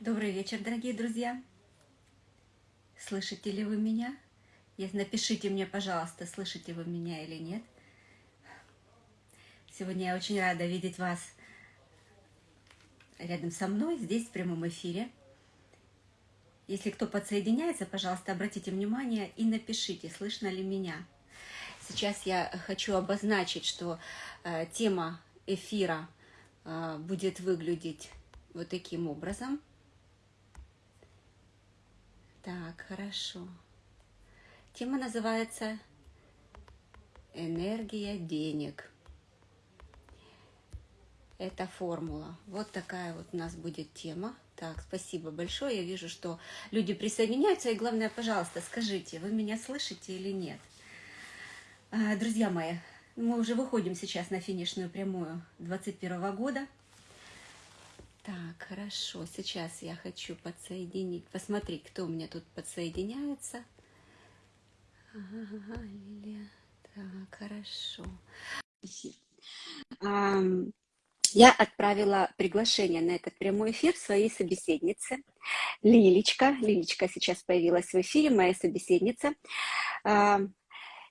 Добрый вечер, дорогие друзья. Слышите ли вы меня? Напишите мне, пожалуйста, слышите вы меня или нет. Сегодня я очень рада видеть вас рядом со мной, здесь, в прямом эфире. Если кто подсоединяется, пожалуйста, обратите внимание и напишите, слышно ли меня. Сейчас я хочу обозначить, что э, тема эфира э, будет выглядеть вот таким образом – так, хорошо. Тема называется «Энергия денег». Это формула. Вот такая вот у нас будет тема. Так, спасибо большое. Я вижу, что люди присоединяются. И главное, пожалуйста, скажите, вы меня слышите или нет? А, друзья мои, мы уже выходим сейчас на финишную прямую 2021 года. Так, хорошо. Сейчас я хочу подсоединить. Посмотри, кто у меня тут подсоединяется. Ага, Лилия. Так, хорошо. Я отправила приглашение на этот прямой эфир своей собеседнице Лилечка. Лилечка сейчас появилась в эфире, моя собеседница.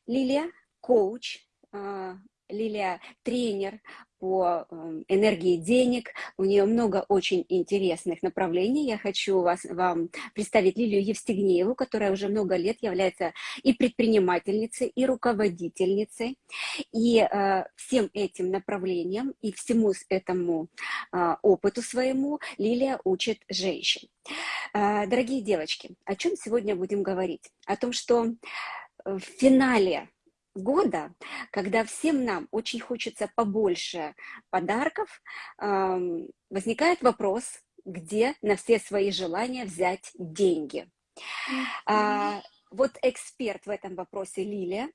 Лилия – коуч, а, Лилия – тренер по эм, энергии денег. У нее много очень интересных направлений. Я хочу вас, вам представить Лилию Евстигнееву, которая уже много лет является и предпринимательницей, и руководительницей. И э, всем этим направлениям и всему этому э, опыту своему Лилия учит женщин. Э, дорогие девочки, о чем сегодня будем говорить? О том, что в финале года, когда всем нам очень хочется побольше подарков, возникает вопрос, где на все свои желания взять деньги. А, вот эксперт в этом вопросе Лилия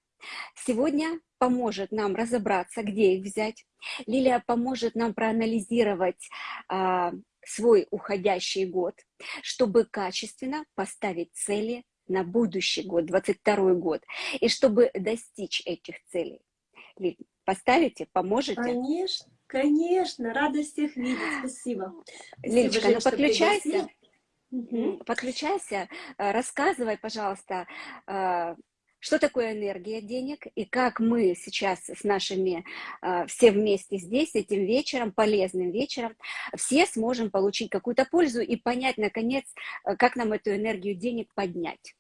сегодня поможет нам разобраться, где их взять. Лилия поможет нам проанализировать а, свой уходящий год, чтобы качественно поставить цели на будущий год, 22 год, и чтобы достичь этих целей. Поставите, поможете? Конечно, конечно, рада всех видеть, спасибо. Лилечка, спасибо, ну подключайся. Угу. Подключайся, э, рассказывай, пожалуйста, э, что такое энергия денег и как мы сейчас с нашими, э, все вместе здесь, этим вечером, полезным вечером, все сможем получить какую-то пользу и понять, наконец, как нам эту энергию денег поднять.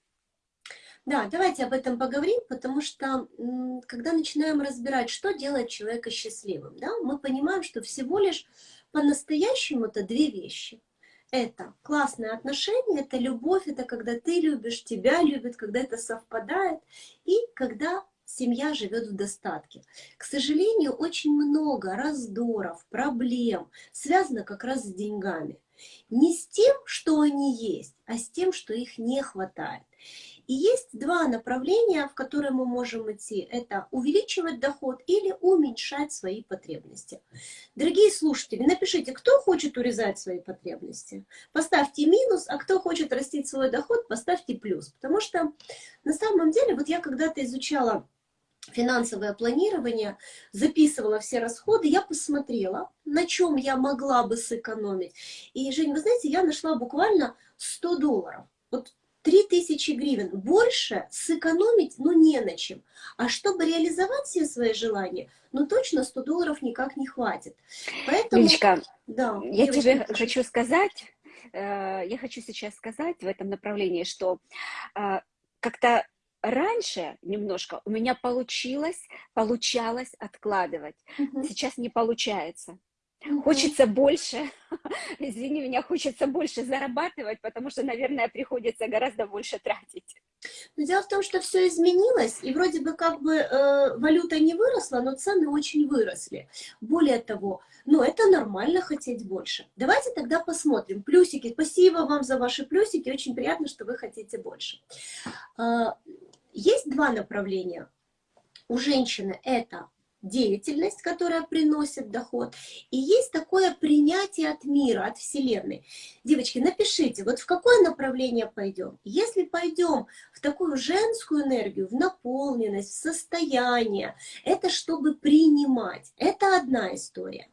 Да, давайте об этом поговорим, потому что когда начинаем разбирать, что делает человека счастливым, да, мы понимаем, что всего лишь по-настоящему это две вещи. Это классные отношения, это любовь, это когда ты любишь, тебя любят, когда это совпадает, и когда семья живет в достатке. К сожалению, очень много раздоров, проблем связано как раз с деньгами. Не с тем, что они есть, а с тем, что их не хватает. И есть два направления, в которые мы можем идти. Это увеличивать доход или уменьшать свои потребности. Дорогие слушатели, напишите, кто хочет урезать свои потребности. Поставьте минус, а кто хочет растить свой доход, поставьте плюс. Потому что на самом деле, вот я когда-то изучала финансовое планирование, записывала все расходы, я посмотрела, на чем я могла бы сэкономить. И, Жень, вы знаете, я нашла буквально 100 долларов. Вот 3000 гривен. Больше сэкономить, ну, не на чем. А чтобы реализовать все свои желания, ну, точно 100 долларов никак не хватит. Поэтому... Личка, да, я тебе хочу. хочу сказать, э, я хочу сейчас сказать в этом направлении, что э, как-то раньше немножко у меня получилось, получалось откладывать. Угу. Сейчас не получается. Хочется больше, извини меня, хочется больше зарабатывать, потому что, наверное, приходится гораздо больше тратить. Но дело в том, что все изменилось, и вроде бы как бы э, валюта не выросла, но цены очень выросли. Более того, ну это нормально хотеть больше. Давайте тогда посмотрим. Плюсики, спасибо вам за ваши плюсики, очень приятно, что вы хотите больше. Э, есть два направления. У женщины это деятельность, которая приносит доход, и есть такое принятие от мира, от Вселенной. Девочки, напишите, вот в какое направление пойдем. Если пойдем в такую женскую энергию, в наполненность, в состояние, это чтобы принимать. Это одна история.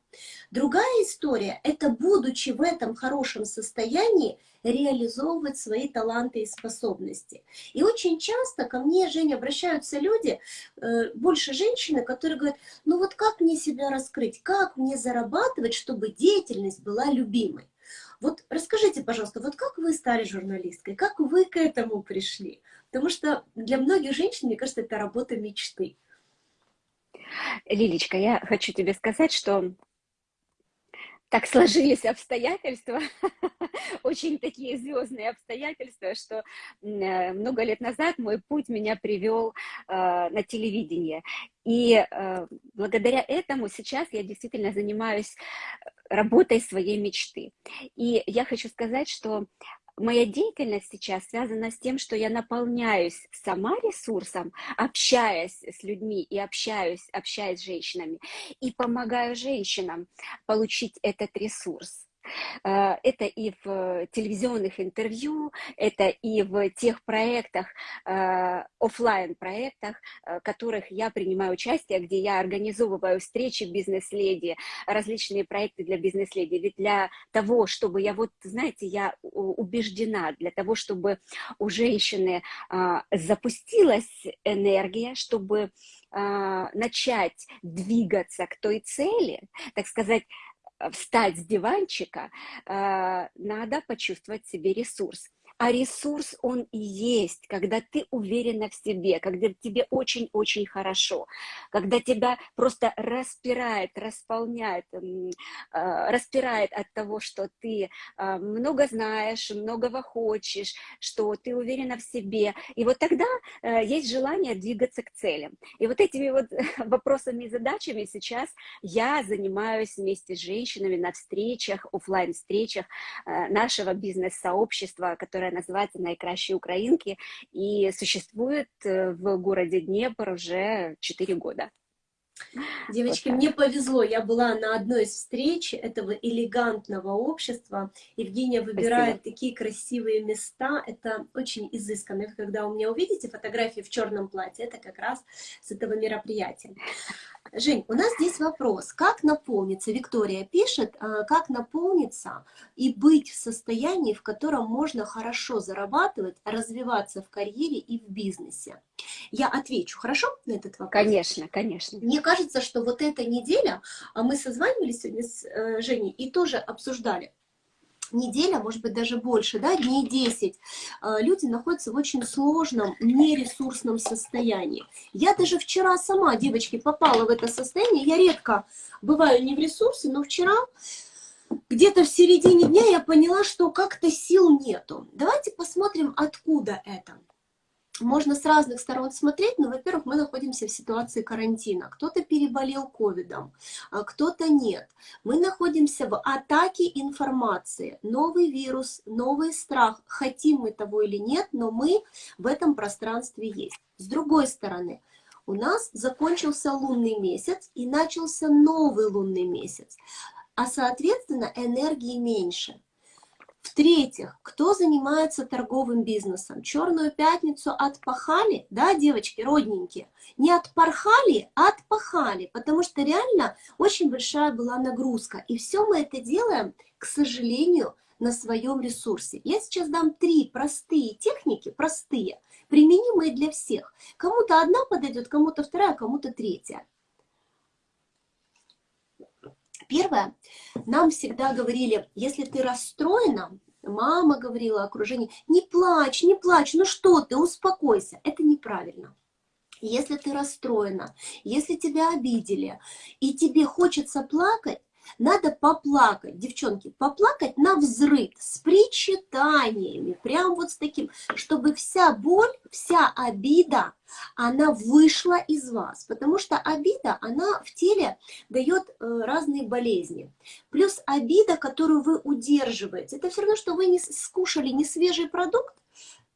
Другая история – это, будучи в этом хорошем состоянии, реализовывать свои таланты и способности. И очень часто ко мне, Женя, обращаются люди, э, больше женщины, которые говорят, ну вот как мне себя раскрыть, как мне зарабатывать, чтобы деятельность была любимой. Вот расскажите, пожалуйста, вот как вы стали журналисткой, как вы к этому пришли? Потому что для многих женщин, мне кажется, это работа мечты. Лилечка, я хочу тебе сказать, что так сложились обстоятельства, очень такие звездные обстоятельства, что э, много лет назад мой путь меня привел э, на телевидение. И э, благодаря этому сейчас я действительно занимаюсь работой своей мечты. И я хочу сказать, что моя деятельность сейчас связана с тем, что я наполняюсь сама ресурсом, общаясь с людьми и общаюсь, общаясь с женщинами, и помогаю женщинам получить этот ресурс. Э, это и в телевизионных интервью, это и в тех проектах, э, офлайн проектах, в которых я принимаю участие, где я организовываю встречи бизнес-леди, различные проекты для бизнес-леди. Ведь для того, чтобы я вот, знаете, я убеждена, для того, чтобы у женщины а, запустилась энергия, чтобы а, начать двигаться к той цели, так сказать, встать с диванчика, э, надо почувствовать себе ресурс. А ресурс, он и есть, когда ты уверена в себе, когда тебе очень-очень хорошо, когда тебя просто распирает, располняет, а, распирает от того, что ты а, много знаешь, многого хочешь, что ты уверена в себе. И вот тогда э, есть желание двигаться к целям. И вот этими вот вопросами и задачами сейчас я занимаюсь вместе с женщинами на встречах, офлайн встречах э, нашего бизнес-сообщества, которое которая называется «Найкращие украинки» и существует э, в городе Днепр уже 4 года. Девочки, вот мне повезло, я была на одной из встреч этого элегантного общества. Евгения выбирает Спасибо. такие красивые места, это очень изысканно. Когда у меня увидите фотографии в черном платье, это как раз с этого мероприятия. Жень, у нас здесь вопрос, как наполниться, Виктория пишет, а, как наполниться и быть в состоянии, в котором можно хорошо зарабатывать, развиваться в карьере и в бизнесе. Я отвечу, хорошо, на этот вопрос? Конечно, конечно. Мне кажется, что вот эта неделя, а мы созванивались сегодня с э, Женей и тоже обсуждали, неделя, может быть, даже больше, да, дней 10, а, люди находятся в очень сложном, нересурсном состоянии. Я даже вчера сама, девочки, попала в это состояние. Я редко бываю не в ресурсе, но вчера где-то в середине дня я поняла, что как-то сил нету. Давайте посмотрим, откуда это можно с разных сторон смотреть, но, во-первых, мы находимся в ситуации карантина. Кто-то переболел ковидом, а кто-то нет. Мы находимся в атаке информации. Новый вирус, новый страх. Хотим мы того или нет, но мы в этом пространстве есть. С другой стороны, у нас закончился лунный месяц и начался новый лунный месяц. А, соответственно, энергии меньше. В-третьих, кто занимается торговым бизнесом? Черную пятницу отпахали, да, девочки, родненькие? Не отпархали, а отпахали, потому что реально очень большая была нагрузка. И все мы это делаем, к сожалению, на своем ресурсе. Я сейчас дам три простые техники, простые, применимые для всех. Кому-то одна подойдет, кому-то вторая, кому-то третья. Первое, нам всегда говорили, если ты расстроена, мама говорила, окружение, не плачь, не плачь, ну что ты, успокойся. Это неправильно. Если ты расстроена, если тебя обидели, и тебе хочется плакать, надо поплакать, девчонки, поплакать на взрыв, с причитаниями, прям вот с таким, чтобы вся боль, вся обида, она вышла из вас, потому что обида, она в теле дает э, разные болезни. Плюс обида, которую вы удерживаете, это все равно, что вы не скушали не свежий продукт,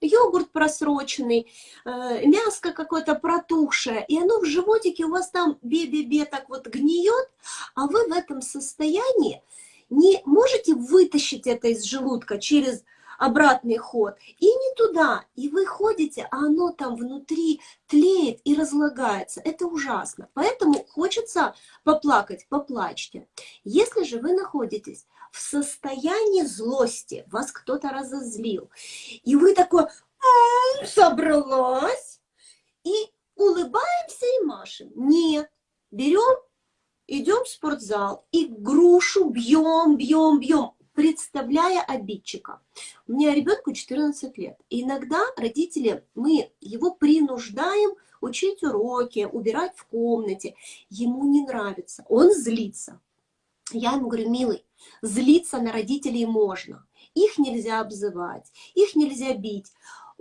йогурт просроченный, э, мяско какое-то протухшее, и оно в животике у вас там бе-бе-бе так вот гниет, а вы в этом состоянии не можете вытащить это из желудка через обратный ход, и не туда, и вы ходите, а оно там внутри тлеет и разлагается. Это ужасно. Поэтому хочется поплакать, поплачьте. Если же вы находитесь в состоянии злости, вас кто-то разозлил, и вы такой, собралась, и улыбаемся и машем. Нет, берем, идем в спортзал и грушу бьем, бьем, бьем, представляя обидчика. У меня ребенку 14 лет. И иногда родители, мы его принуждаем учить уроки, убирать в комнате. Ему не нравится, он злится. Я ему говорю, милый, злиться на родителей можно. Их нельзя обзывать, их нельзя бить.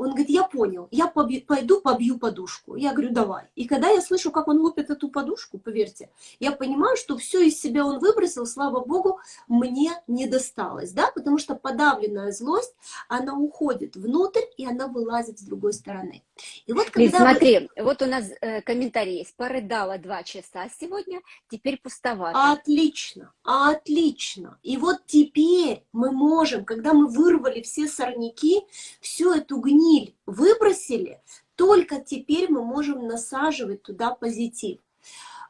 Он говорит, я понял, я побью, пойду побью подушку. Я говорю, давай. И когда я слышу, как он лупит эту подушку, поверьте, я понимаю, что все из себя он выбросил, слава богу, мне не досталось, да, потому что подавленная злость, она уходит внутрь, и она вылазит с другой стороны. И вот когда Лиз, смотри, вы... вот у нас э, комментарий есть, порыдала два часа сегодня, теперь пустовато. Отлично, отлично. И вот теперь мы можем, когда мы вырвали все сорняки, всю эту гниль, гниль выбросили, только теперь мы можем насаживать туда позитив.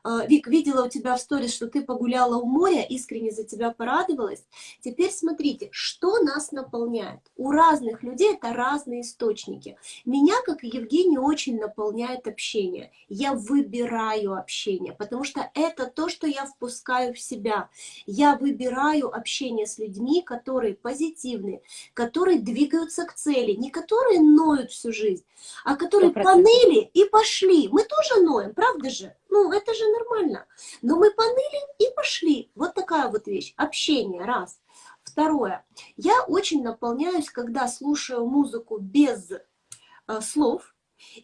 А, Вик, видела у тебя в сторис, что ты погуляла у моря, искренне за тебя порадовалась. Теперь смотрите, что нас наполняет. У разных людей это разные источники. Меня, как и Евгению, очень наполняет общение. Я выбираю общение, потому что это то, что я впускаю в себя. Я выбираю общение с людьми, которые позитивные, которые двигаются к цели, не которые ноют всю жизнь, а которые 100%. поныли и пошли. Мы тоже ноем, правда же? Ну, это же нормально. Но мы поныли и пошли. Вот такая вот вещь. Общение, раз. Второе. Я очень наполняюсь, когда слушаю музыку без э, слов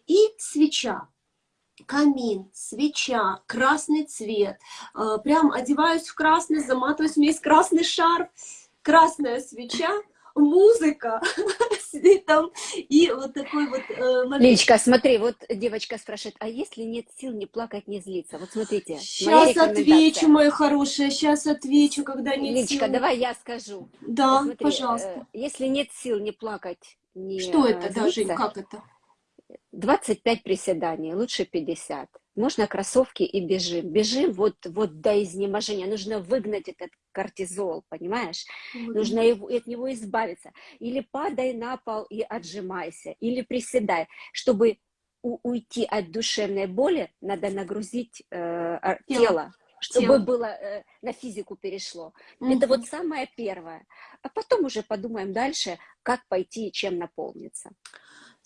и свеча. Камин, свеча, красный цвет. Э, прям одеваюсь в красный, заматываюсь, у меня есть красный шарф, красная свеча музыка там, и вот такой вот э, момент. Личка, смотри, вот девочка спрашивает, а если нет сил не плакать, не злиться? Вот смотрите, Сейчас отвечу, моя хорошая, сейчас отвечу, когда нет Личка, сил. давай я скажу. Да, смотри, пожалуйста. Э, если нет сил не плакать, не Что это, злиться, Жень, как это? 25 приседаний, лучше 50 можно кроссовки и бежим. Бежим вот, вот до изнеможения. Нужно выгнать этот кортизол, понимаешь? Mm Нужно его, от него избавиться. Или падай на пол и отжимайся, или приседай. Чтобы у, уйти от душевной боли, надо нагрузить э, тело. тело чтобы тело. было э, на физику перешло. Mm Это вот самое первое. А потом уже подумаем дальше, как пойти и чем наполниться.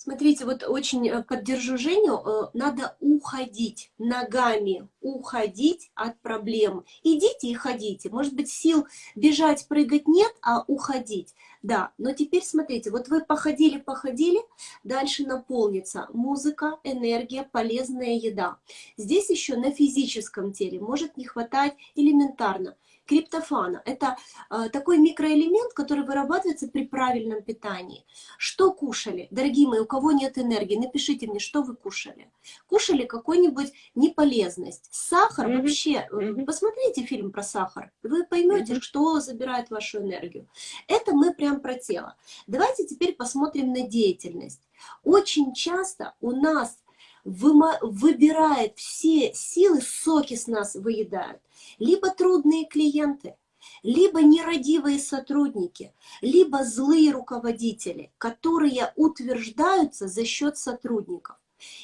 Смотрите, вот очень э, поддержу Женю, э, надо уходить ногами, уходить от проблем. Идите и ходите. Может быть, сил бежать, прыгать нет, а уходить. Да, но теперь смотрите, вот вы походили, походили, дальше наполнится музыка, энергия, полезная еда. Здесь еще на физическом теле может не хватать элементарно криптофана. Это э, такой микроэлемент, который вырабатывается при правильном питании. Что кушали? Дорогие мои, у кого нет энергии, напишите мне, что вы кушали. Кушали какую-нибудь неполезность. Сахар mm -hmm. вообще, mm -hmm. посмотрите фильм про сахар, вы поймете, mm -hmm. что забирает вашу энергию. Это мы прям про тело. Давайте теперь посмотрим на деятельность. Очень часто у нас выбирает все силы, соки с нас выедают. Либо трудные клиенты, либо нерадивые сотрудники, либо злые руководители, которые утверждаются за счет сотрудников.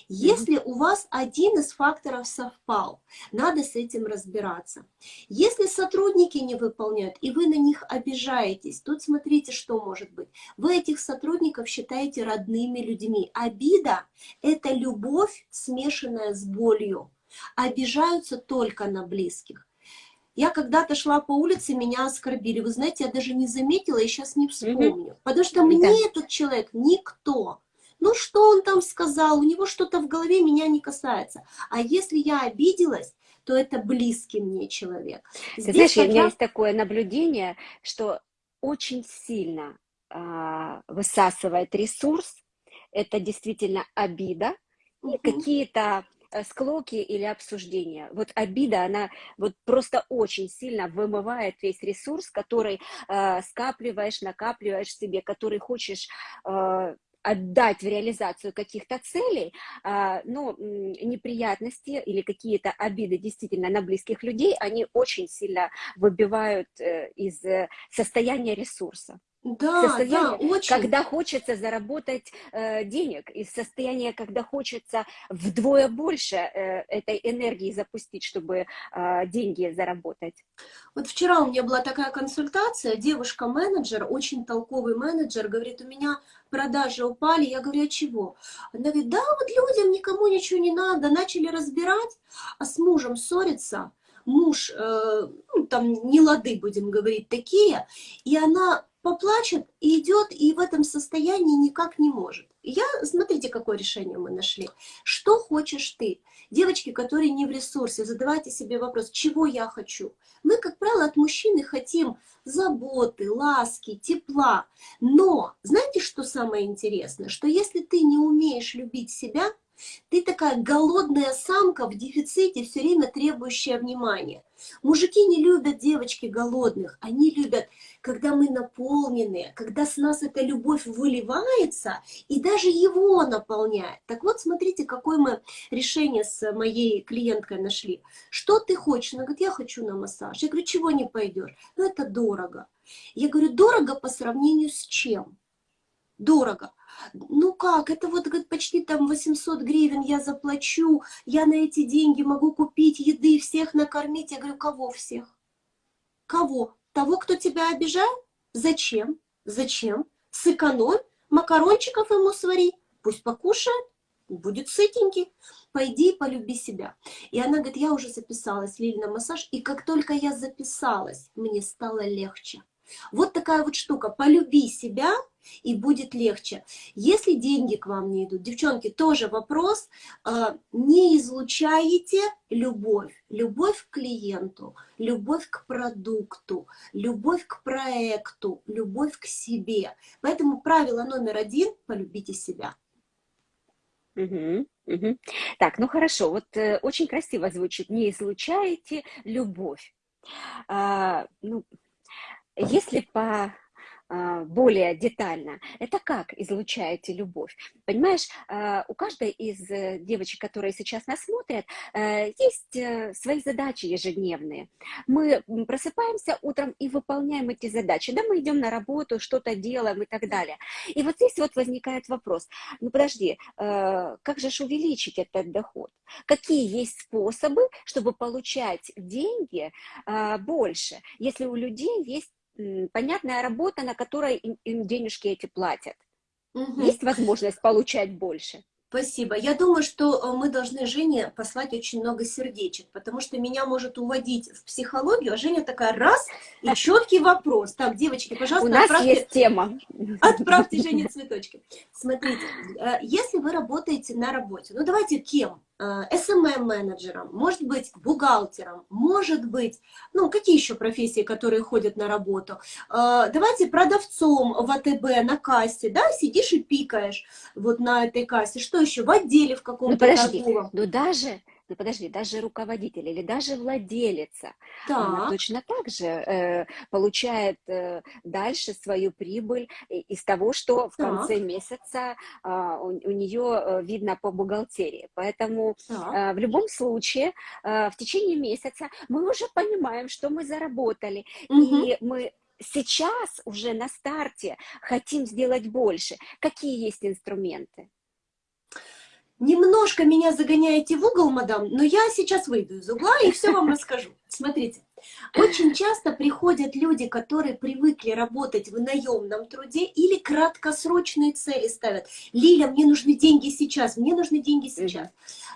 Если у вас один из факторов совпал, надо с этим разбираться. Если сотрудники не выполняют, и вы на них обижаетесь, тут смотрите, что может быть. Вы этих сотрудников считаете родными людьми. Обида – это любовь, смешанная с болью. Обижаются только на близких. Я когда-то шла по улице, меня оскорбили. Вы знаете, я даже не заметила и сейчас не вспомню. Потому что мне этот человек никто. Ну, что он там сказал? У него что-то в голове меня не касается. А если я обиделась, то это близкий мне человек. Здесь Ты знаешь, тогда... у меня есть такое наблюдение, что очень сильно э, высасывает ресурс, это действительно обида, угу. и какие-то э, склоки или обсуждения. Вот обида, она вот просто очень сильно вымывает весь ресурс, который э, скапливаешь, накапливаешь себе, который хочешь э, отдать в реализацию каких-то целей, а, но неприятности или какие-то обиды действительно на близких людей, они очень сильно выбивают э, из э, состояния ресурса. Да, состояние, да, очень. когда хочется заработать э, денег, из состояния, когда хочется вдвое больше э, этой энергии запустить, чтобы э, деньги заработать. Вот вчера у меня была такая консультация, девушка-менеджер, очень толковый менеджер, говорит, у меня продажи упали, я говорю, а чего? Она говорит, да, вот людям никому ничего не надо, начали разбирать, а с мужем ссориться, муж, э, ну, там, не лады, будем говорить, такие, и она поплачет и идет, и в этом состоянии никак не может. Я, смотрите, какое решение мы нашли. Что хочешь ты? Девочки, которые не в ресурсе, задавайте себе вопрос, чего я хочу? Мы, как правило, от мужчины хотим заботы, ласки, тепла. Но знаете, что самое интересное? Что если ты не умеешь любить себя, ты такая голодная самка в дефиците, все время требующая внимания. Мужики не любят девочки голодных, они любят, когда мы наполнены, когда с нас эта любовь выливается и даже его наполняет. Так вот, смотрите, какое мы решение с моей клиенткой нашли. Что ты хочешь? Она говорит, я хочу на массаж. Я говорю, чего не пойдешь? Ну, это дорого. Я говорю, дорого по сравнению с чем? Дорого. Ну как, это вот почти там 800 гривен я заплачу, я на эти деньги могу купить еды, всех накормить. Я говорю, кого всех? Кого? Того, кто тебя обижает? Зачем? Зачем? Сэкономь, макарончиков ему свари, пусть покушает, будет сытенький. Пойди и полюби себя. И она говорит, я уже записалась, Лиль, на массаж, и как только я записалась, мне стало легче. Вот такая вот штука. Полюби себя, и будет легче. Если деньги к вам не идут, девчонки, тоже вопрос, а, не излучаете любовь. Любовь к клиенту, любовь к продукту, любовь к проекту, любовь к себе. Поэтому правило номер один – полюбите себя. Угу, угу. Так, ну хорошо, вот э, очень красиво звучит, не излучаете любовь. А, ну, если по а, более детально, это как излучаете любовь. Понимаешь, а, у каждой из э, девочек, которые сейчас нас смотрят, э, есть э, свои задачи ежедневные. Мы просыпаемся утром и выполняем эти задачи. Да, мы идем на работу, что-то делаем и так далее. И вот здесь вот возникает вопрос, ну подожди, как же ж увеличить этот доход? Какие есть способы, чтобы получать деньги а, больше, если у людей есть понятная работа, на которой им, им денежки эти платят. Угу. Есть возможность получать больше. Спасибо. Я думаю, что э, мы должны Жене послать очень много сердечек, потому что меня может уводить в психологию, а Женя такая раз и четкий вопрос. Так, девочки, пожалуйста, У нас отправьте, есть тема. Отправьте Жене цветочки. Смотрите, э, если вы работаете на работе, ну давайте кем? SMM-менеджером, э, может быть, бухгалтером, может быть, ну, какие еще профессии, которые ходят на работу? Э, давайте продавцом в АТБ на кассе, да, сидишь и пикаешь вот на этой кассе. Что еще? В отделе в каком-то ну, подожди, торговом. Ну, даже подожди, даже руководитель или даже владелица, так. она точно так же э, получает э, дальше свою прибыль из того, что в так. конце месяца э, у, у нее э, видно по бухгалтерии. Поэтому э, в любом случае э, в течение месяца мы уже понимаем, что мы заработали, угу. и мы сейчас уже на старте хотим сделать больше. Какие есть инструменты? Немножко меня загоняете в угол, мадам, но я сейчас выйду из угла и все вам расскажу. Смотрите, очень часто приходят люди, которые привыкли работать в наемном труде или краткосрочные цели ставят. Лиля, мне нужны деньги сейчас, мне нужны деньги сейчас.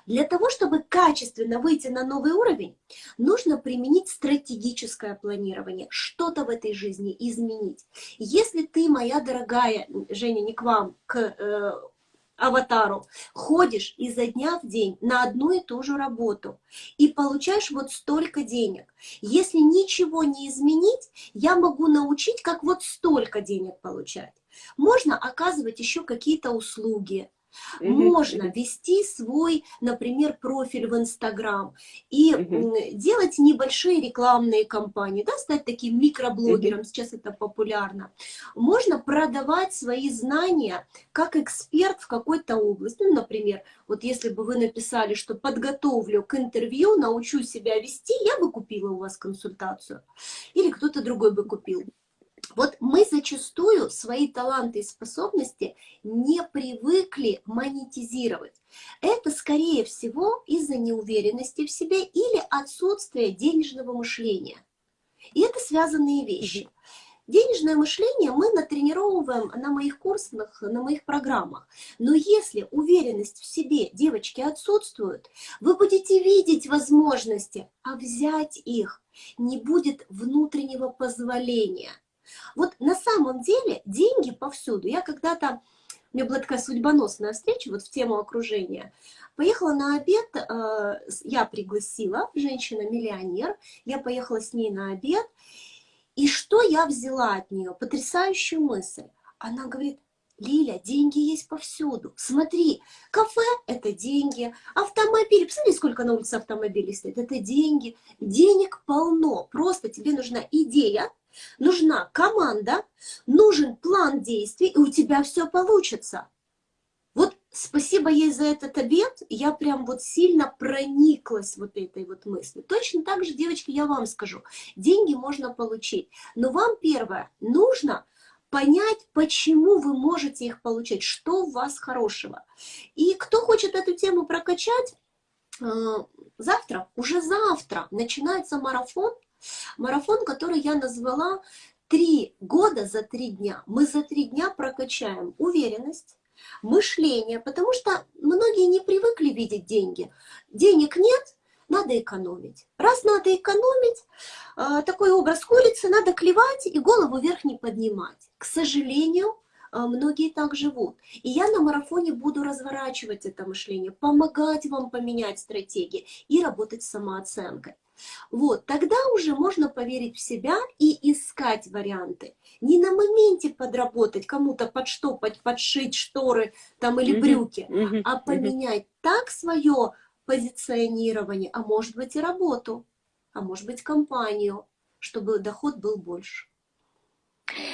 Для того, чтобы качественно выйти на новый уровень, нужно применить стратегическое планирование, что-то в этой жизни изменить. Если ты, моя дорогая, Женя, не к вам, к э, аватару, ходишь изо дня в день на одну и ту же работу и получаешь вот столько денег. Если ничего не изменить, я могу научить, как вот столько денег получать. Можно оказывать еще какие-то услуги, Mm -hmm. Можно вести свой, например, профиль в Инстаграм и mm -hmm. делать небольшие рекламные кампании, да, стать таким микроблогером, mm -hmm. сейчас это популярно. Можно продавать свои знания как эксперт в какой-то области. Ну, например, вот если бы вы написали, что подготовлю к интервью, научу себя вести, я бы купила у вас консультацию. Или кто-то другой бы купил. Вот мы зачастую свои таланты и способности не привыкли монетизировать. Это, скорее всего, из-за неуверенности в себе или отсутствия денежного мышления. И это связанные вещи. Денежное мышление мы натренировываем на моих курсах, на моих программах. Но если уверенность в себе, девочки, отсутствует, вы будете видеть возможности, а взять их не будет внутреннего позволения. Вот на самом деле деньги повсюду. Я когда-то, у меня была такая судьбоносная встреча вот в тему окружения. Поехала на обед, э, я пригласила, женщина-миллионер, я поехала с ней на обед, и что я взяла от нее? Потрясающую мысль. Она говорит, Лиля, деньги есть повсюду. Смотри, кафе – это деньги, автомобили, посмотри, сколько на улице автомобилей стоит, это деньги. Денег полно, просто тебе нужна идея, нужна команда, нужен план действий, и у тебя все получится. Вот спасибо ей за этот обед, я прям вот сильно прониклась вот этой вот мыслью. Точно так же, девочки, я вам скажу, деньги можно получить, но вам первое, нужно понять, почему вы можете их получать, что у вас хорошего. И кто хочет эту тему прокачать, э, завтра, уже завтра начинается марафон, Марафон, который я назвала «Три года за три дня». Мы за три дня прокачаем уверенность, мышление, потому что многие не привыкли видеть деньги. Денег нет, надо экономить. Раз надо экономить, э, такой образ курицы, надо клевать и голову вверх не поднимать. К сожалению, э, многие так живут. И я на марафоне буду разворачивать это мышление, помогать вам поменять стратегии и работать с самооценкой. Вот, тогда уже можно поверить в себя и искать варианты. Не на моменте подработать, кому-то подштопать, подшить шторы там или брюки, mm -hmm. а поменять mm -hmm. так свое позиционирование, а может быть и работу, а может быть компанию, чтобы доход был больше.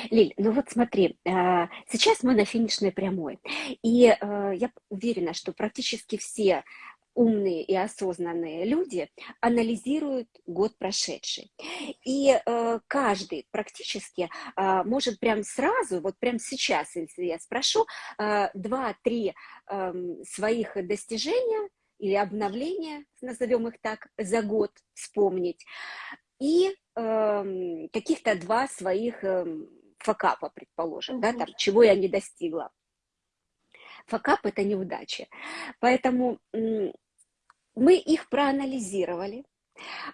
Лиль, ну вот смотри, э, сейчас мы на финишной прямой, и э, я уверена, что практически все умные и осознанные люди анализируют год прошедший. И э, каждый практически э, может прям сразу, вот прям сейчас, если я спрошу, э, два-три э, своих достижения или обновления, назовем их так, за год вспомнить, и э, каких-то два своих э, факапа, предположим, угу. да, там, чего я не достигла. Факап – это неудача. Поэтому мы их проанализировали.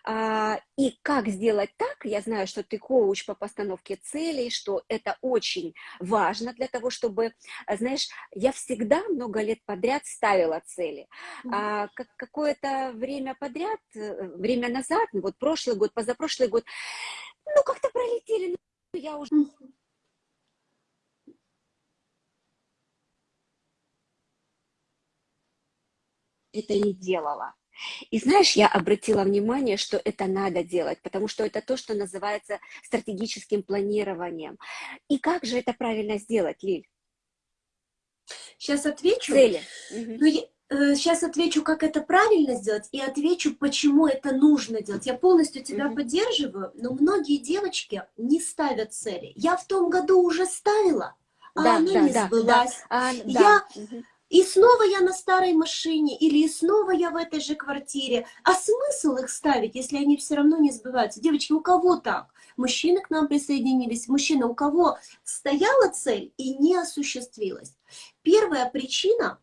А, и как сделать так, я знаю, что ты коуч по постановке целей, что это очень важно для того, чтобы, знаешь, я всегда много лет подряд ставила цели. А, как какое-то время подряд, э, время назад, ну вот прошлый год, позапрошлый год, ну как-то пролетели, ну, я уже это не делала. И знаешь, я обратила внимание, что это надо делать, потому что это то, что называется стратегическим планированием. И как же это правильно сделать, Лиль? Сейчас отвечу. Цели. Ну, я, э, сейчас отвечу, как это правильно сделать, и отвечу, почему это нужно делать. Я полностью тебя угу. поддерживаю, но многие девочки не ставят цели. Я в том году уже ставила, а да, она да, не да, сбылась. Да, а, я... Угу и снова я на старой машине, или снова я в этой же квартире. А смысл их ставить, если они все равно не сбываются? Девочки, у кого так? Мужчины к нам присоединились. Мужчина, у кого стояла цель и не осуществилась? Первая причина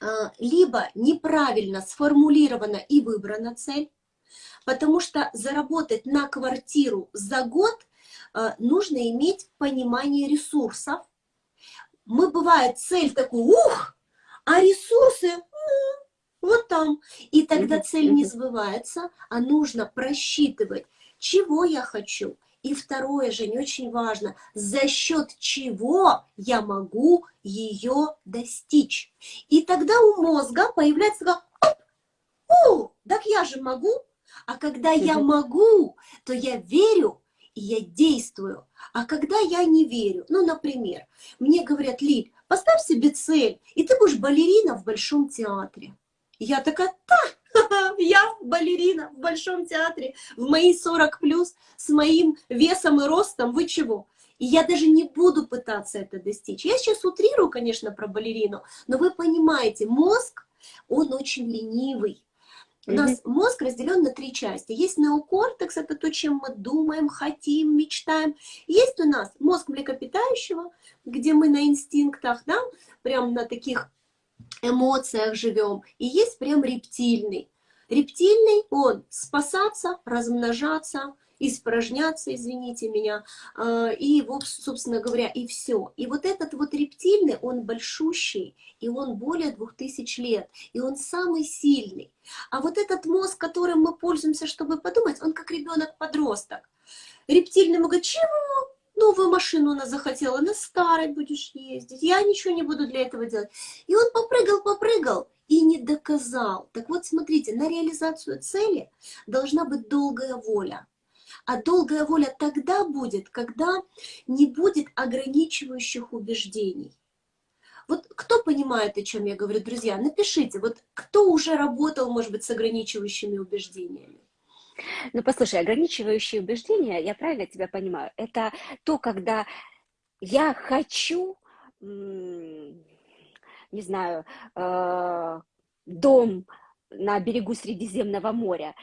а, либо неправильно сформулирована и выбрана цель, потому что заработать на квартиру за год а, нужно иметь понимание ресурсов. Мы, бывает, цель такую, ух, а ресурсы вот там. И тогда цель не сбывается, а нужно просчитывать, чего я хочу И второе, же не очень важно, за счет чего я могу ее достичь. И тогда у мозга появляется такая, о, так я же могу. А когда я могу, то я верю, и я действую. А когда я не верю, ну, например, мне говорят, Лиль, поставь себе цель, и ты будешь балерина в Большом театре. Я такая, да, я балерина в Большом театре, в мои 40 плюс, с моим весом и ростом, вы чего? И я даже не буду пытаться это достичь. Я сейчас утрирую, конечно, про балерину, но вы понимаете, мозг, он очень ленивый. У нас мозг разделен на три части. Есть неокортекс, это то, чем мы думаем, хотим, мечтаем. Есть у нас мозг млекопитающего, где мы на инстинктах, да, прям на таких эмоциях живем. И есть прям рептильный. Рептильный, он спасаться, размножаться, испражняться, извините меня, а, и, собственно говоря, и все. И вот этот вот рептильный, он большущий, и он более двух тысяч лет, и он самый сильный. А вот этот мозг, которым мы пользуемся, чтобы подумать, он как ребенок-подросток. Рептильный говорит, чего? Новую машину она захотела, на старой будешь ездить, я ничего не буду для этого делать. И он попрыгал, попрыгал, и не доказал. Так вот, смотрите, на реализацию цели должна быть долгая воля. А долгая воля тогда будет, когда не будет ограничивающих убеждений. Вот кто понимает, о чем я говорю, друзья, напишите, вот кто уже работал, может быть, с ограничивающими убеждениями? Ну, послушай, ограничивающие убеждения, я правильно тебя понимаю, это то, когда я хочу, не знаю, э, дом на берегу Средиземного моря,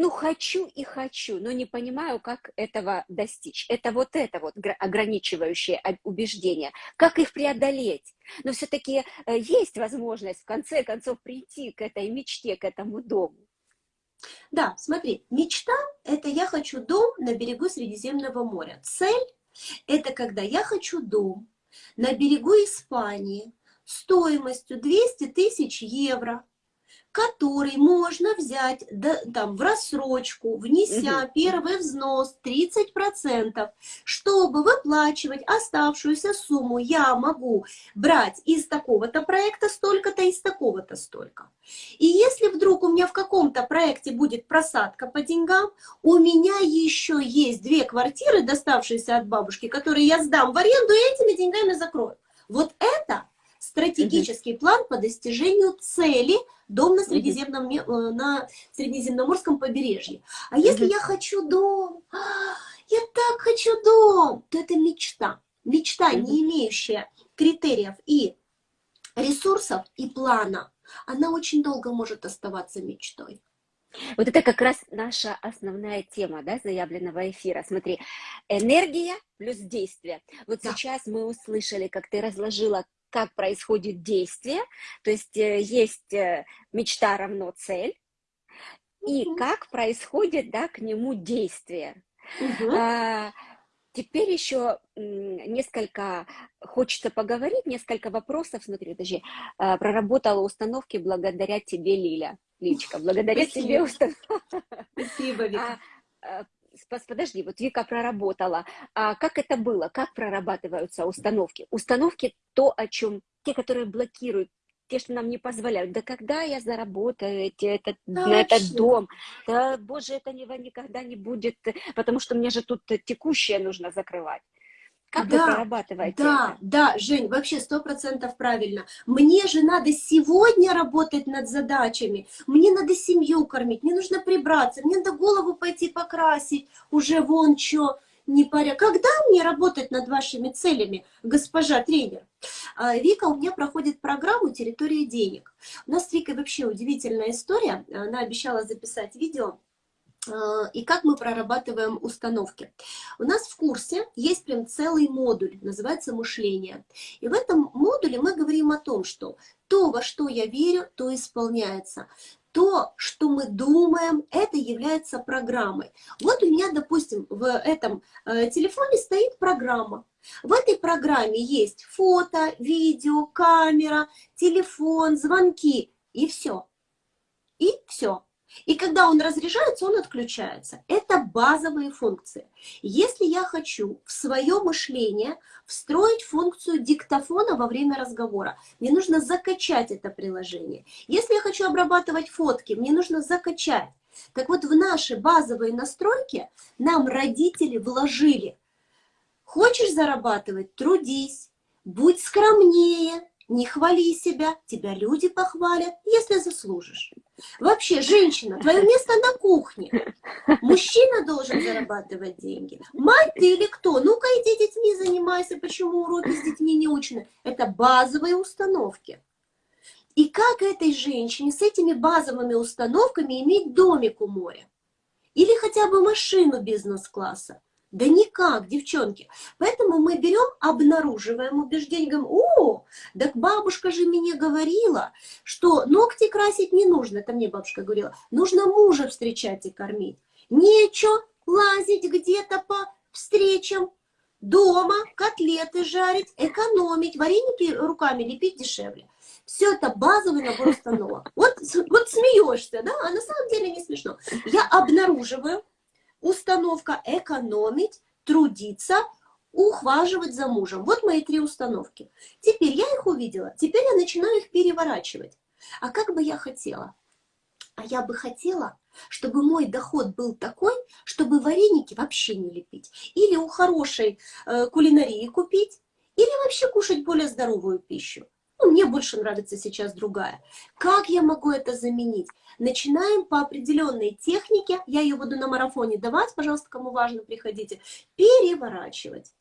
ну, хочу и хочу, но не понимаю, как этого достичь. Это вот это вот ограничивающее убеждение. Как их преодолеть? Но все-таки э, есть возможность в конце концов прийти к этой мечте, к этому дому. Да, смотри, мечта – это я хочу дом на берегу Средиземного моря. Цель – это когда я хочу дом на берегу Испании стоимостью 200 тысяч евро – который можно взять да, там, в рассрочку, внеся угу. первый взнос 30%, чтобы выплачивать оставшуюся сумму, я могу брать из такого-то проекта столько-то, из такого-то столько. И если вдруг у меня в каком-то проекте будет просадка по деньгам, у меня еще есть две квартиры, доставшиеся от бабушки, которые я сдам в аренду и этими деньгами закрою. Вот это стратегический план по достижению цели дом на, Средиземном, э, на Средиземноморском побережье. А если я хочу дом, я так хочу дом, то это мечта. Мечта, не имеющая критериев и ресурсов, и плана, она очень долго может оставаться мечтой. Вот это как раз наша основная тема, да, заявленного эфира. Смотри, энергия плюс действие. Вот да. сейчас мы услышали, как ты разложила как происходит действие, то есть э, есть э, мечта равно цель, и угу. как происходит да, к нему действие. Угу. А, теперь еще несколько, хочется поговорить, несколько вопросов, смотри, даже проработала установки благодаря тебе, Лиля. Личка, благодаря Спасибо. тебе установки. Спасибо, Вика. А, а подожди, вот Вика проработала. А как это было? Как прорабатываются установки? Установки то, о чем те, которые блокируют, те, что нам не позволяют. Да когда я заработаю этот, на этот дом? Да, боже, это никогда не будет, потому что мне же тут текущее нужно закрывать. Как да, вы прорабатываете Да, это? да, Жень, вообще сто процентов правильно. Мне же надо сегодня работать над задачами, мне надо семью кормить, мне нужно прибраться, мне надо голову пойти покрасить, уже вон что, не паря. Когда мне работать над вашими целями, госпожа тренер? А, Вика у меня проходит программу «Территория денег». У нас с Викой вообще удивительная история. Она обещала записать видео и как мы прорабатываем установки. У нас в курсе есть прям целый модуль, называется «Мышление». И в этом модуле мы говорим о том, что то, во что я верю, то исполняется. То, что мы думаем, это является программой. Вот у меня, допустим, в этом э, телефоне стоит программа. В этой программе есть фото, видео, камера, телефон, звонки и все. И все. И когда он разряжается, он отключается. Это базовые функции. Если я хочу в свое мышление встроить функцию диктофона во время разговора, мне нужно закачать это приложение. Если я хочу обрабатывать фотки, мне нужно закачать. Так вот, в наши базовые настройки нам родители вложили. Хочешь зарабатывать – трудись, будь скромнее, не хвали себя, тебя люди похвалят, если заслужишь. Вообще, женщина, твое место на кухне. Мужчина должен зарабатывать деньги. Мать ты или кто? Ну-ка иди детьми занимайся, почему уроки с детьми не учены. Это базовые установки. И как этой женщине с этими базовыми установками иметь домик у моря? Или хотя бы машину бизнес-класса? Да никак, девчонки. Поэтому мы берем, обнаруживаем убеждение, говорим, о, так бабушка же мне говорила, что ногти красить не нужно, это мне бабушка говорила, нужно мужа встречать и кормить. Нечего лазить где-то по встречам, дома котлеты жарить, экономить, вареники руками лепить дешевле. Все это базовый набор установок. Вот, вот смеешься, да, а на самом деле не смешно. Я обнаруживаю, установка экономить, трудиться, ухаживать за мужем. Вот мои три установки. Теперь я их увидела, теперь я начинаю их переворачивать. А как бы я хотела? А я бы хотела, чтобы мой доход был такой, чтобы вареники вообще не лепить. Или у хорошей э, кулинарии купить, или вообще кушать более здоровую пищу. Ну, мне больше нравится сейчас другая. Как я могу это заменить? Начинаем по определенной технике, я ее буду на марафоне давать, пожалуйста, кому важно, приходите, переворачивать.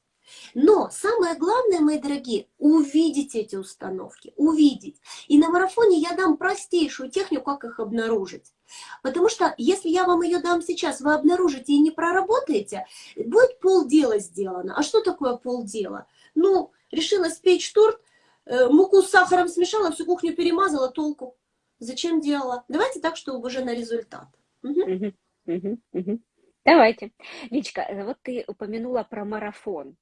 Но самое главное, мои дорогие, увидеть эти установки, увидеть. И на марафоне я дам простейшую технику, как их обнаружить. Потому что если я вам ее дам сейчас, вы обнаружите и не проработаете, будет полдела сделано. А что такое полдела? Ну, решила спечь торт, муку с сахаром смешала, всю кухню перемазала, толку. Зачем делала? Давайте так, чтобы уже на результат. Угу. Угу, угу, Давайте. Личка, э, вот ты упомянула про марафон.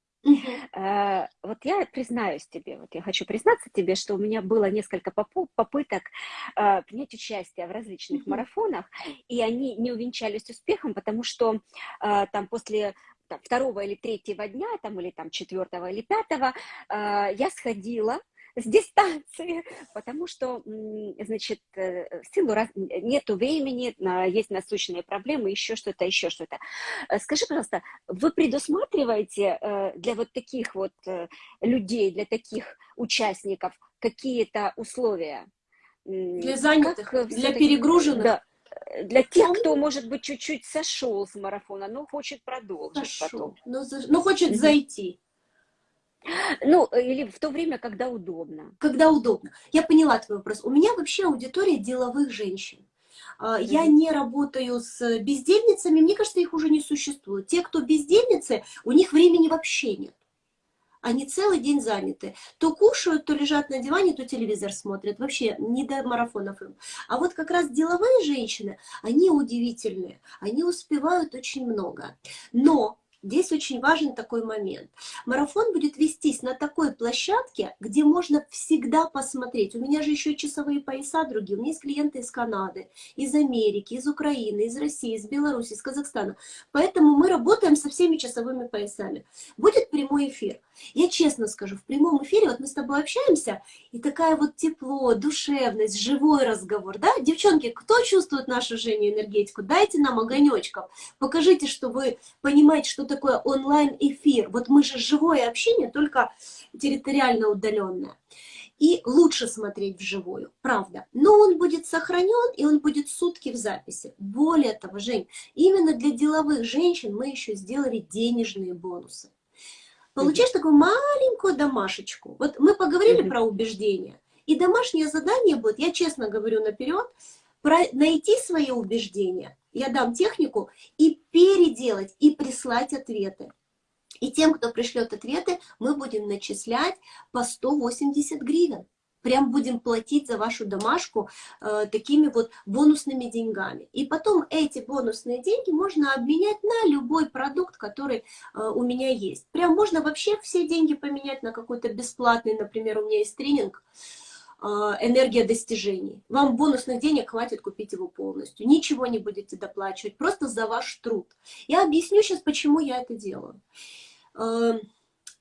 Uh Вот я признаюсь тебе, вот я хочу признаться тебе, что у меня было несколько попыток принять участие в различных марафонах, и они не увенчались успехом, потому что там после там, второго или третьего дня, там, или там четвертого или пятого, я сходила с дистанции, потому что, значит, э, в силу раз... нету времени, есть насущные проблемы, еще что-то, еще что-то. Э, скажи, пожалуйста, вы предусматриваете э, для вот таких вот людей, для таких участников какие-то условия? Для занятых, как, для перегруженных? Да, для тех, кто, может быть, чуть-чуть сошел с марафона, но хочет продолжить сошел, потом. Но, но хочет зайти. Ну, или в то время, когда удобно. Когда удобно. Я поняла твой вопрос. У меня вообще аудитория деловых женщин. А, я не работаю с бездельницами, мне кажется, их уже не существует. Те, кто бездельницы, у них времени вообще нет. Они целый день заняты. То кушают, то лежат на диване, то телевизор смотрят. Вообще не до марафонов им. А вот как раз деловые женщины, они удивительные. Они успевают очень много. Но Здесь очень важен такой момент. Марафон будет вестись на такой площадке, где можно всегда посмотреть. У меня же еще часовые пояса другие. У меня есть клиенты из Канады, из Америки, из Украины, из России, из Беларуси, из Казахстана. Поэтому мы работаем со всеми часовыми поясами. Будет прямой эфир. Я честно скажу, в прямом эфире, вот мы с тобой общаемся, и такая вот тепло, душевность, живой разговор, да? Девчонки, кто чувствует нашу Женю энергетику? Дайте нам огонечков, покажите, что вы понимаете, что такое онлайн-эфир. Вот мы же живое общение, только территориально удаленное. И лучше смотреть вживую, правда. Но он будет сохранен, и он будет сутки в записи. Более того, Жень, именно для деловых женщин мы еще сделали денежные бонусы. Получаешь такую маленькую домашечку. Вот мы поговорили про убеждения. И домашнее задание будет, я честно говорю наперед, про найти свои убеждения, я дам технику, и переделать, и прислать ответы. И тем, кто пришлет ответы, мы будем начислять по 180 гривен. Прям будем платить за вашу домашку э, такими вот бонусными деньгами. И потом эти бонусные деньги можно обменять на любой продукт, который э, у меня есть. Прям можно вообще все деньги поменять на какой-то бесплатный, например, у меня есть тренинг, энергия достижений. Вам бонусных денег хватит купить его полностью. Ничего не будете доплачивать, просто за ваш труд. Я объясню сейчас, почему я это делаю. Эм,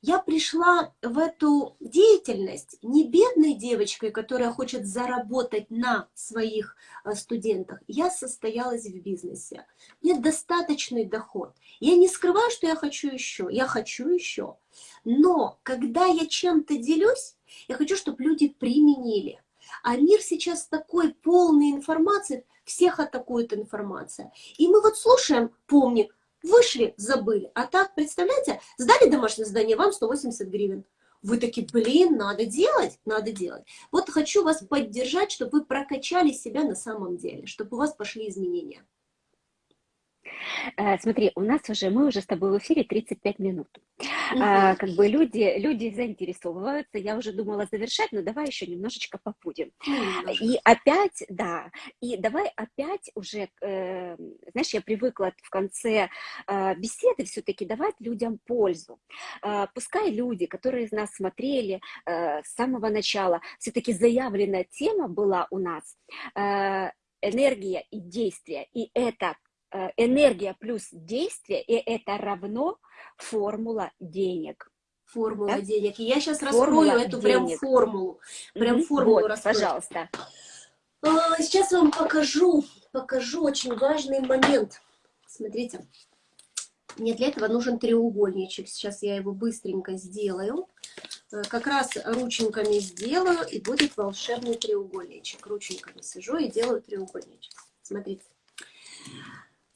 я пришла в эту деятельность не бедной девочкой, которая хочет заработать на своих э, студентах. Я состоялась в бизнесе. Мне достаточный доход. Я не скрываю, что я хочу еще. Я хочу еще. Но когда я чем-то делюсь, я хочу, чтобы люди применили. А мир сейчас такой полный информации, всех атакует информация. И мы вот слушаем, помни, вышли, забыли. А так, представляете, сдали домашнее задание, вам 180 гривен. Вы такие, блин, надо делать, надо делать. Вот хочу вас поддержать, чтобы вы прокачали себя на самом деле, чтобы у вас пошли изменения. Э, смотри, у нас уже, мы уже с тобой в эфире 35 минут. А, как бы люди, люди заинтересовываются, я уже думала завершать, но давай еще немножечко побудем. И опять, да, и давай опять уже, э, знаешь, я привыкла в конце э, беседы все-таки давать людям пользу. Э, пускай люди, которые из нас смотрели э, с самого начала, все-таки заявленная тема была у нас, э, энергия и действие, и это энергия плюс действие, и это равно формула денег. Формула да? денег. И я сейчас формула раскрою эту прям формулу. Прям формулу вот, раскрою. Пожалуйста. А, сейчас вам покажу, покажу очень важный момент. Смотрите. Мне для этого нужен треугольничек. Сейчас я его быстренько сделаю. Э, как раз рученьками сделаю, и будет волшебный треугольничек. Рученьками сижу и делаю треугольничек. Смотрите.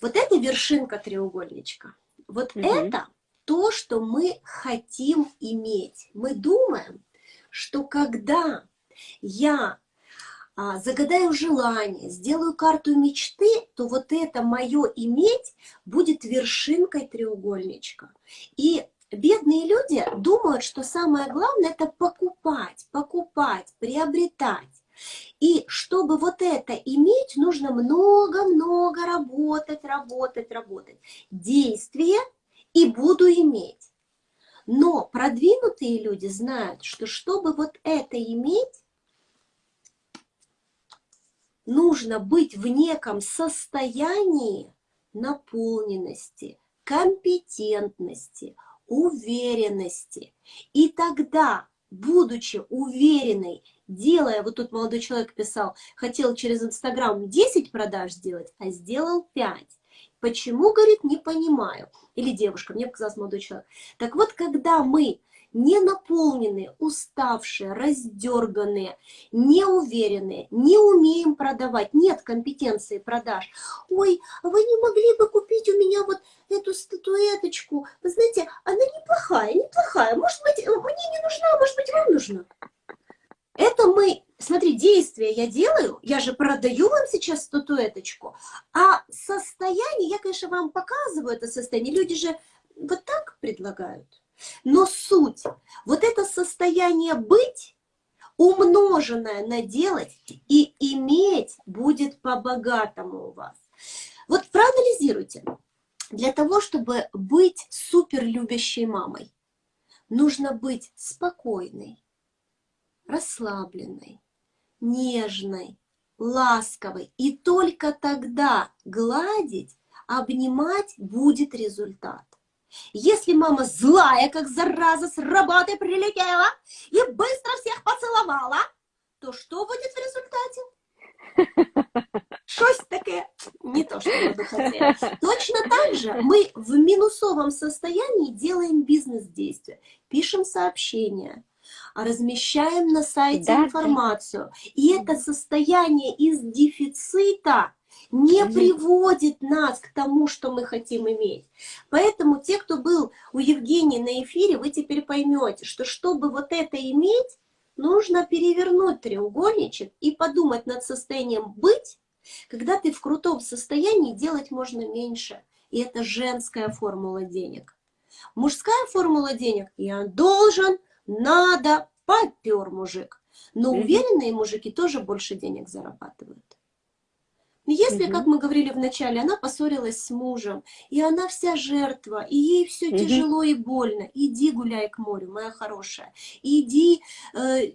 Вот это вершинка треугольничка. Вот угу. это то, что мы хотим иметь. Мы думаем, что когда я а, загадаю желание, сделаю карту мечты, то вот это мое иметь будет вершинкой треугольничка. И бедные люди думают, что самое главное это покупать, покупать, приобретать. И чтобы вот это иметь, нужно много-много работать, работать, работать. Действие и буду иметь. Но продвинутые люди знают, что чтобы вот это иметь, нужно быть в неком состоянии наполненности, компетентности, уверенности. И тогда, будучи уверенной делая, вот тут молодой человек писал, хотел через Инстаграм 10 продаж сделать, а сделал 5. Почему, говорит, не понимаю. Или девушка, мне показалось молодой человек. Так вот, когда мы не наполненные, уставшие, раздерганные, неуверенные, не умеем продавать, нет компетенции продаж. Ой, а вы не могли бы купить у меня вот эту статуэточку? Вы знаете, она неплохая, неплохая. Может быть, мне не нужна, может быть, вам нужна. Это мы, смотри, действие я делаю, я же продаю вам сейчас статуэточку, а состояние, я, конечно, вам показываю это состояние, люди же вот так предлагают. Но суть, вот это состояние быть, умноженное на делать и иметь будет по-богатому у вас. Вот проанализируйте. Для того, чтобы быть супер любящей мамой, нужно быть спокойной, расслабленной, нежной, ласковой. И только тогда гладить, обнимать будет результат. Если мама злая, как зараза, с работы прилетела и быстро всех поцеловала, то что будет в результате? Щось таке не то, что мы бы хотели. Точно так же мы в минусовом состоянии делаем бизнес-действия, пишем сообщения, размещаем на сайте да, информацию. И это состояние из дефицита не угу. приводит нас к тому, что мы хотим иметь. Поэтому те, кто был у Евгении на эфире, вы теперь поймете, что чтобы вот это иметь, нужно перевернуть треугольничек и подумать над состоянием быть, когда ты в крутом состоянии, делать можно меньше. И это женская формула денег. Мужская формула денег – я должен, надо, попер мужик. Но уверенные мужики тоже больше денег зарабатывают. Если, как мы говорили в начале, она поссорилась с мужем, и она вся жертва, и ей все тяжело и больно, иди гуляй к морю, моя хорошая, иди э,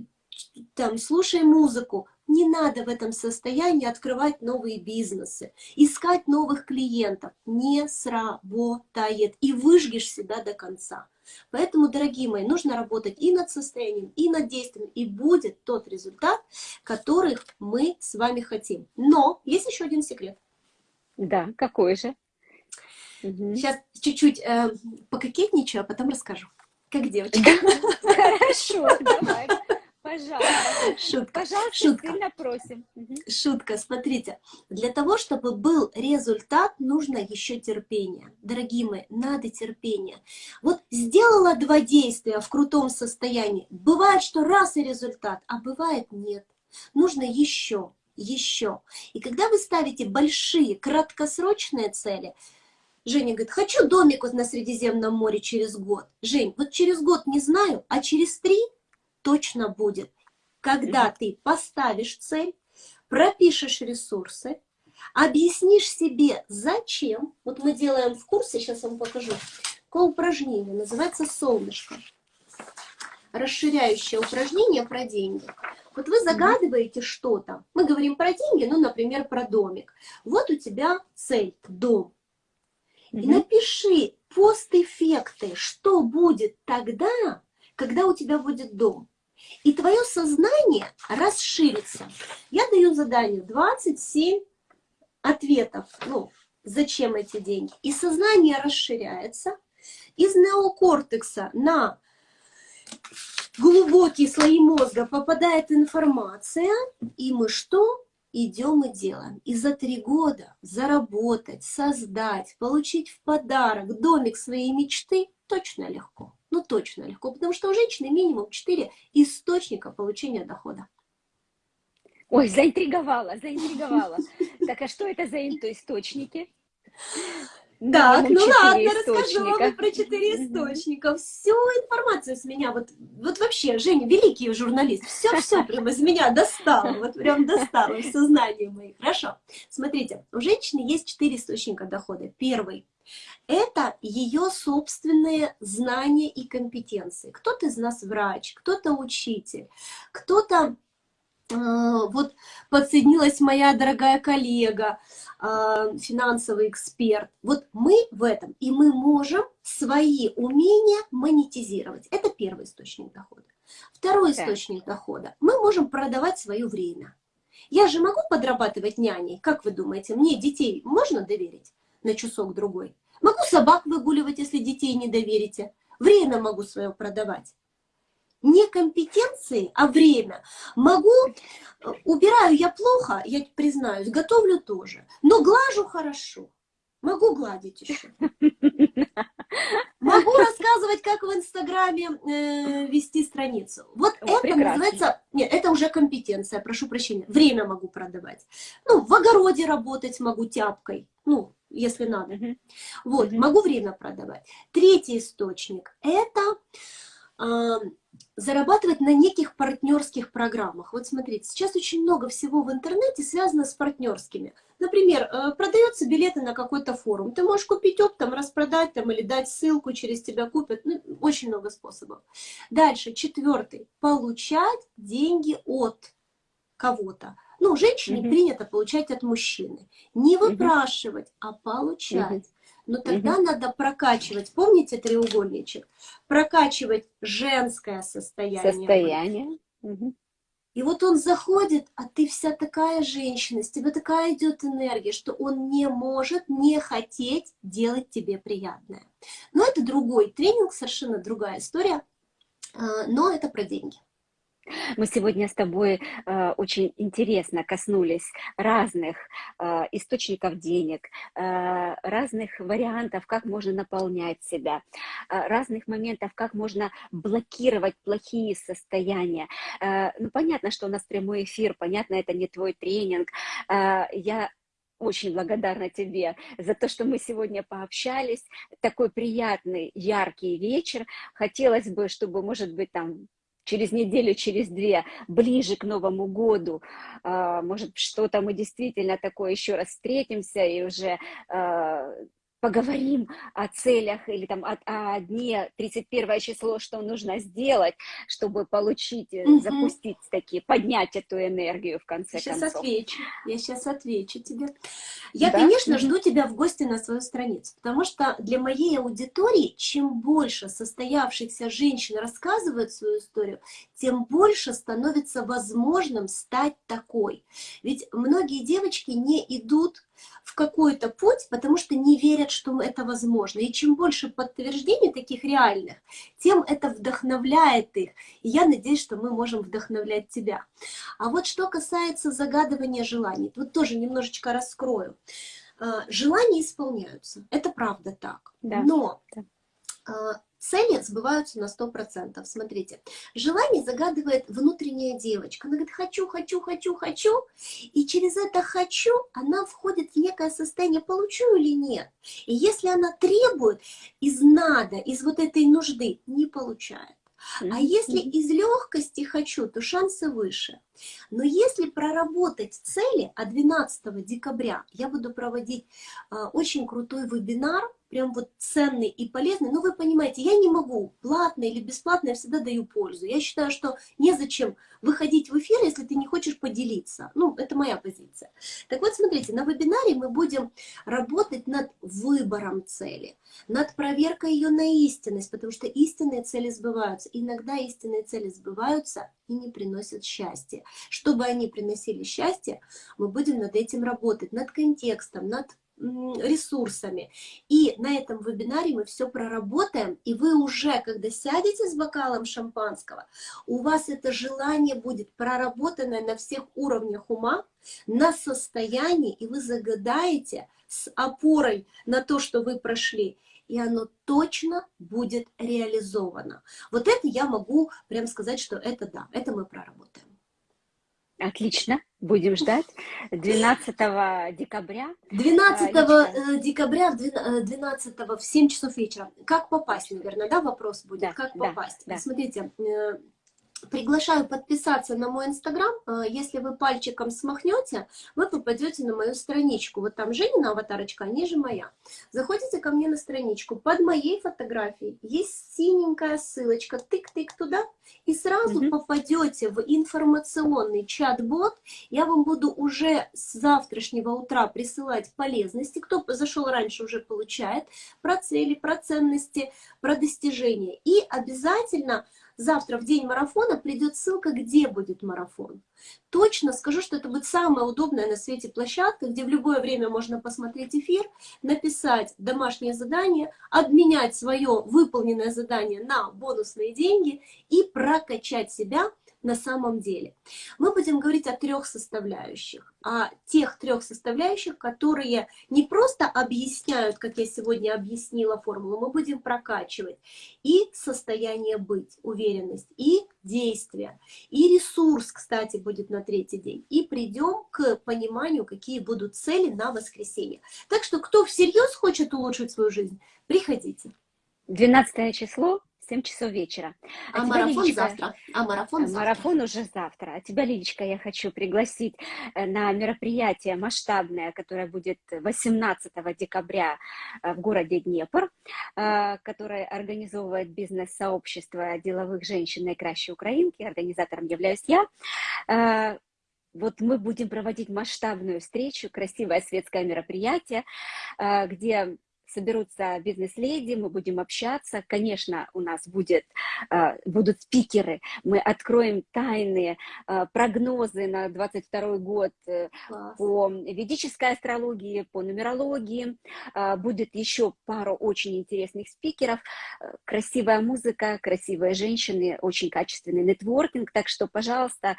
там, слушай музыку. Не надо в этом состоянии открывать новые бизнесы, искать новых клиентов. Не сработает. И выжгешь себя до конца. Поэтому, дорогие мои, нужно работать и над состоянием, и над действием, и будет тот результат, который мы с вами хотим. Но есть еще один секрет. Да, какой же? Сейчас чуть-чуть э, пококетничаю, а потом расскажу. Как девочка. Хорошо, давай. Пожалуйста. Шутка. Пожалуйста, Шутка. сильно просим. Шутка, смотрите. Для того, чтобы был результат, нужно еще терпение. Дорогие мои, надо терпение. Вот сделала два действия в крутом состоянии. Бывает, что раз и результат, а бывает нет. Нужно еще, еще. И когда вы ставите большие, краткосрочные цели, Женя говорит, хочу домик вот на Средиземном море через год. Жень, вот через год не знаю, а через три точно будет, когда ты поставишь цель, пропишешь ресурсы, объяснишь себе, зачем. Вот мы делаем в курсе, сейчас вам покажу, такое упражнение, называется «Солнышко». Расширяющее упражнение про деньги. Вот вы загадываете что-то. Мы говорим про деньги, ну, например, про домик. Вот у тебя цель – дом. И напиши постэффекты, что будет тогда, когда у тебя будет дом. И твое сознание расширится. Я даю задание 27 ответов, ну, зачем эти деньги. И сознание расширяется. Из неокортекса на глубокие слои мозга попадает информация, и мы что? Идем и делаем. И за три года заработать, создать, получить в подарок домик своей мечты точно легко ну точно легко, потому что у женщины минимум 4 источника получения дохода. Ой, заинтриговала, заинтриговала. Так, а что это за источники? Так, ну ладно, расскажу вам про четыре источника. Всю информацию с меня, вот, вот вообще, Женя, великий журналист, все-все прямо из меня достала, вот прям достала в сознание моих. Хорошо, смотрите, у женщины есть четыре источника дохода. Первый это ее собственные знания и компетенции. Кто-то из нас врач, кто-то учитель, кто-то э, вот подсоединилась моя дорогая коллега, э, финансовый эксперт. Вот мы в этом, и мы можем свои умения монетизировать. Это первый источник дохода. Второй источник дохода. Мы можем продавать свое время. Я же могу подрабатывать няней, как вы думаете, мне детей можно доверить? На часок-другой. Могу собак выгуливать, если детей не доверите. Время могу свое продавать. Не компетенции, а время. Могу, э, убираю я плохо, я признаюсь, готовлю тоже, но глажу хорошо. Могу гладить еще. Могу рассказывать, как в Инстаграме э, вести страницу. Вот О, это прекрасно. называется... Нет, это уже компетенция, прошу прощения. Время могу продавать. Ну, в огороде работать могу тяпкой. Ну, если надо. -huh. Вот, -huh. могу время продавать. Третий источник – это э, зарабатывать на неких партнерских программах. Вот смотрите, сейчас очень много всего в интернете связано с партнерскими. Например, э, продаются билеты на какой-то форум. Ты можешь купить оптом, распродать там или дать ссылку, через тебя купят. Ну, очень много способов. Дальше, четвертый. Получать деньги от кого-то. Ну, женщине угу. принято получать от мужчины. Не выпрашивать, угу. а получать. Угу. Но тогда угу. надо прокачивать, помните треугольничек? Прокачивать женское состояние. Состояние. Угу. И вот он заходит, а ты вся такая женщина, с тебя такая идет энергия, что он не может не хотеть делать тебе приятное. Но это другой тренинг, совершенно другая история, а, но это про деньги. Мы сегодня с тобой э, очень интересно коснулись разных э, источников денег, э, разных вариантов, как можно наполнять себя, э, разных моментов, как можно блокировать плохие состояния. Э, ну, понятно, что у нас прямой эфир, понятно, это не твой тренинг. Э, я очень благодарна тебе за то, что мы сегодня пообщались. Такой приятный, яркий вечер. Хотелось бы, чтобы, может быть, там через неделю, через две, ближе к Новому году, а, может, что-то мы действительно такое еще раз встретимся и уже а, поговорим о целях или там о, о дне 31 число, что нужно сделать, чтобы получить, угу. запустить такие, поднять эту энергию в конце сейчас концов. Отвечу. Я сейчас отвечу тебе. Я, да? конечно, жду тебя в гости на свою страницу, потому что для моей аудитории, чем больше состоявшихся женщин рассказывают свою историю, тем больше становится возможным стать такой. Ведь многие девочки не идут в какой-то путь, потому что не верят, что это возможно. И чем больше подтверждений таких реальных, тем это вдохновляет их. И я надеюсь, что мы можем вдохновлять тебя. А вот что касается загадывания желаний, вот тоже немножечко раскрою. А, желания исполняются, это правда так. Да. Но а, цели сбываются на 100%. Смотрите, желание загадывает внутренняя девочка. Она говорит, хочу, хочу, хочу, хочу. И через это «хочу» она входит в некое состояние «получу или нет». И если она требует из «надо», из вот этой нужды, не получает. А если из легкости хочу, то шансы выше. Но если проработать цели, а 12 декабря я буду проводить а, очень крутой вебинар, прям вот ценный и полезный, но вы понимаете, я не могу, платно или бесплатно, я всегда даю пользу. Я считаю, что незачем выходить в эфир, если ты не хочешь поделиться. Ну, это моя позиция. Так вот, смотрите, на вебинаре мы будем работать над выбором цели, над проверкой ее на истинность, потому что истинные цели сбываются. Иногда истинные цели сбываются и не приносят счастья. Чтобы они приносили счастье, мы будем над этим работать, над контекстом, над ресурсами. И на этом вебинаре мы все проработаем, и вы уже, когда сядете с бокалом шампанского, у вас это желание будет проработанное на всех уровнях ума, на состоянии, и вы загадаете с опорой на то, что вы прошли, и оно точно будет реализовано. Вот это я могу прям сказать, что это да, это мы проработаем. Отлично, будем ждать. 12 декабря. 12 а, декабря, 12 в 7 часов вечера. Как попасть, наверное, да, вопрос будет? Да, как попасть? Да, Смотрите, э, Приглашаю подписаться на мой инстаграм. А, если вы пальчиком смахнете, вы попадете на мою страничку. Вот там Женина аватарочка, а ниже моя. Заходите ко мне на страничку. Под моей фотографией есть синенькая ссылочка. Тык-тык туда. И сразу угу. попадете в информационный чат-бот. Я вам буду уже с завтрашнего утра присылать полезности. Кто зашел раньше, уже получает. Про цели, про ценности, про достижения. И обязательно завтра в день марафона придет ссылка, где будет марафон. Точно скажу, что это будет самая удобная на свете площадка, где в любое время можно посмотреть эфир, написать домашнее задание, обменять свое выполненное задание на бонусные деньги и прокачать себя на самом деле. Мы будем говорить о трех составляющих, о тех трех составляющих, которые не просто объясняют, как я сегодня объяснила формулу, мы будем прокачивать и состояние быть, уверенность, и действие, и ресурс, кстати, будет на третий день. И придем к пониманию, какие будут цели на воскресенье. Так что, кто всерьез хочет улучшить свою жизнь, приходите. 12 число 7 часов вечера. А, а марафон Лилечка, завтра. А марафон э, завтра. Марафон уже завтра. А тебя, Лилечка, я хочу пригласить э, на мероприятие масштабное, которое будет 18 декабря э, в городе Днепр, которое организовывает бизнес-сообщество деловых женщин наикращей Украинки. Организатором являюсь я. Вот мы будем проводить масштабную встречу, красивое светское мероприятие, где соберутся бизнес-леди, мы будем общаться. Конечно, у нас будет, а, будут спикеры, мы откроем тайные а, прогнозы на 22 год э, Класс. по ведической астрологии, по нумерологии. А, будет еще пару очень интересных спикеров, э, красивая музыка, красивые женщины, очень качественный нетворкинг. Так что, пожалуйста,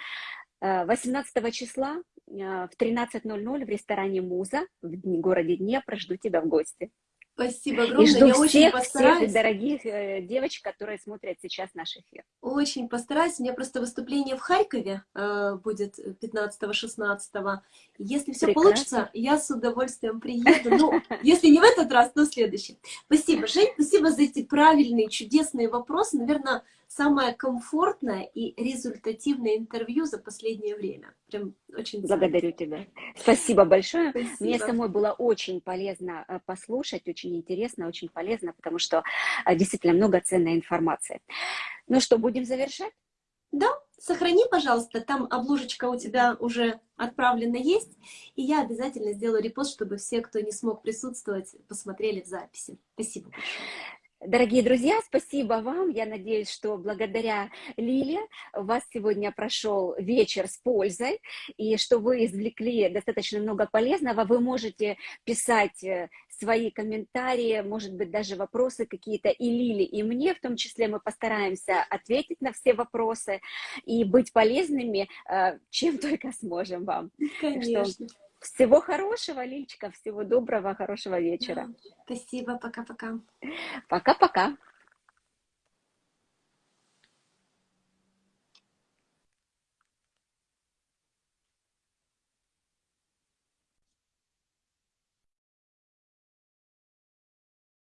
18 числа в 13.00 в ресторане «Муза» в городе Днепр жду тебя в гости. Спасибо огромное. И жду Я всех, очень постараюсь. всех дорогих э, девочек, которые смотрят сейчас наш эфир. Очень постараюсь. У меня просто выступление в Харькове э, будет 15-16. Если все Прекрасно. получится, я с удовольствием приеду. Ну, если не в этот раз, то в следующий. Спасибо, Жень. Спасибо за эти правильные, чудесные вопросы. Наверное, самое комфортное и результативное интервью за последнее время. Прям очень Благодарю тебя. Спасибо большое. Спасибо. Мне самой было очень полезно э, послушать, очень интересно, очень полезно, потому что э, действительно много ценной информации. Ну что, будем завершать? Да, сохрани, пожалуйста, там обложечка у тебя уже отправлена есть, и я обязательно сделаю репост, чтобы все, кто не смог присутствовать, посмотрели в записи. Спасибо Дорогие друзья, спасибо вам. Я надеюсь, что благодаря Лиле у вас сегодня прошел вечер с пользой, и что вы извлекли достаточно много полезного. Вы можете писать э, свои комментарии, может быть, даже вопросы какие-то и Лиле, и мне, в том числе мы постараемся ответить на все вопросы и быть полезными, э, чем только сможем вам. Конечно. Всего хорошего, Лильчика, всего доброго, хорошего вечера. Спасибо, пока-пока. Пока-пока.